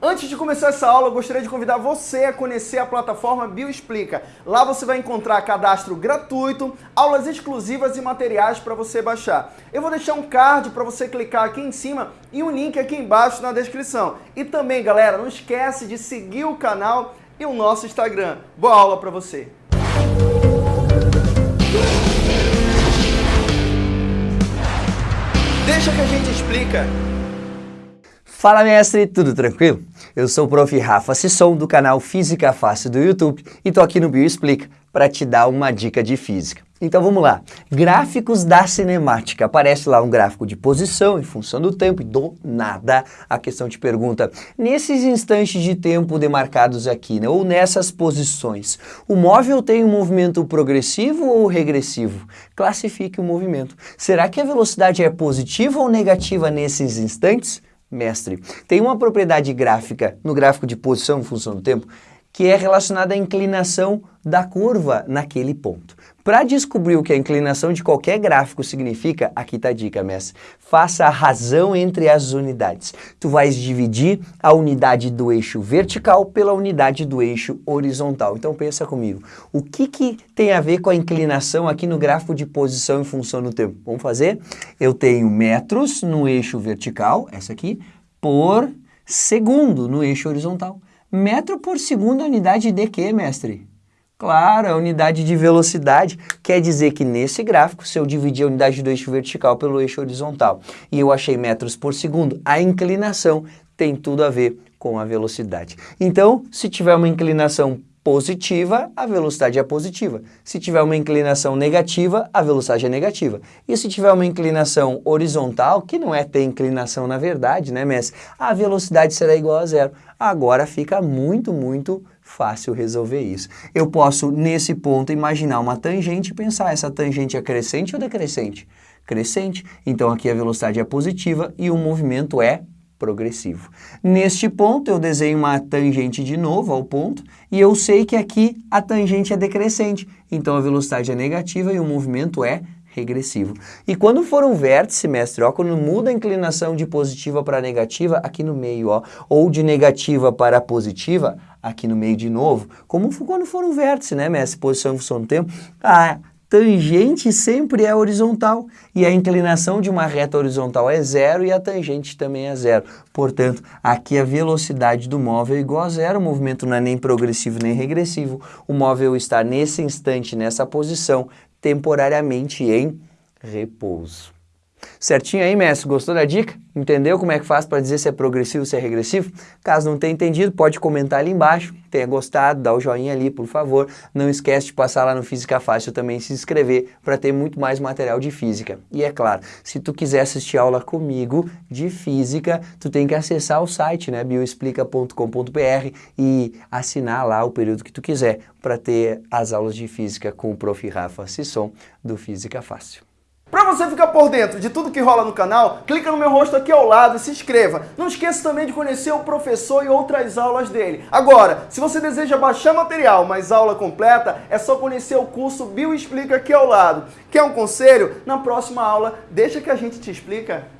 Antes de começar essa aula, eu gostaria de convidar você a conhecer a plataforma Bioexplica. Lá você vai encontrar cadastro gratuito, aulas exclusivas e materiais para você baixar. Eu vou deixar um card para você clicar aqui em cima e um link aqui embaixo na descrição. E também, galera, não esquece de seguir o canal e o nosso Instagram. Boa aula para você! Deixa que a gente explica. Fala mestre, tudo tranquilo? Eu sou o prof. Rafa Sisson do canal Física Fácil do YouTube e tô aqui no Bioexplica para te dar uma dica de física. Então vamos lá, gráficos da cinemática, aparece lá um gráfico de posição em função do tempo e do nada a questão te pergunta, nesses instantes de tempo demarcados aqui, né, ou nessas posições, o móvel tem um movimento progressivo ou regressivo? Classifique o movimento. Será que a velocidade é positiva ou negativa nesses instantes? Mestre. Tem uma propriedade gráfica no gráfico de posição função do tempo que é relacionada à inclinação da curva naquele ponto. Para descobrir o que a inclinação de qualquer gráfico significa, aqui está a dica, mestre. Faça a razão entre as unidades. Tu vais dividir a unidade do eixo vertical pela unidade do eixo horizontal. Então pensa comigo, o que, que tem a ver com a inclinação aqui no gráfico de posição em função do tempo? Vamos fazer? Eu tenho metros no eixo vertical, essa aqui, por segundo no eixo horizontal. Metro por segundo é unidade de quê, mestre? Claro, a unidade de velocidade quer dizer que nesse gráfico, se eu dividir a unidade do eixo vertical pelo eixo horizontal e eu achei metros por segundo, a inclinação tem tudo a ver com a velocidade. Então, se tiver uma inclinação positiva, a velocidade é positiva. Se tiver uma inclinação negativa, a velocidade é negativa. E se tiver uma inclinação horizontal, que não é ter inclinação na verdade, né, mestre? A velocidade será igual a zero. Agora fica muito, muito fácil resolver isso. Eu posso, nesse ponto, imaginar uma tangente e pensar, essa tangente é crescente ou decrescente? Crescente. Então aqui a velocidade é positiva e o movimento é progressivo. Neste ponto, eu desenho uma tangente de novo ao ponto e eu sei que aqui a tangente é decrescente, então a velocidade é negativa e o movimento é regressivo. E quando for um vértice, mestre, ó, quando muda a inclinação de positiva para negativa, aqui no meio, ó, ou de negativa para positiva, aqui no meio de novo, como quando for um vértice, né, mestre, posição em função do tempo, a tangente sempre é horizontal e a inclinação de uma reta horizontal é zero e a tangente também é zero. Portanto, aqui a velocidade do móvel é igual a zero, o movimento não é nem progressivo nem regressivo, o móvel está nesse instante, nessa posição, temporariamente em repouso. Certinho aí, mestre? Gostou da dica? Entendeu como é que faz para dizer se é progressivo ou se é regressivo? Caso não tenha entendido, pode comentar ali embaixo. Tenha gostado, dá o joinha ali, por favor. Não esquece de passar lá no Física Fácil também se inscrever para ter muito mais material de física. E é claro, se tu quiser assistir aula comigo de física, tu tem que acessar o site, né, bioexplica.com.br e assinar lá o período que tu quiser para ter as aulas de física com o prof. Rafa Sisson do Física Fácil. Você ficar por dentro de tudo que rola no canal, clica no meu rosto aqui ao lado e se inscreva. Não esqueça também de conhecer o professor e outras aulas dele. Agora, se você deseja baixar material, mas aula completa, é só conhecer o curso Bioexplica aqui ao lado. Quer um conselho? Na próxima aula, deixa que a gente te explica.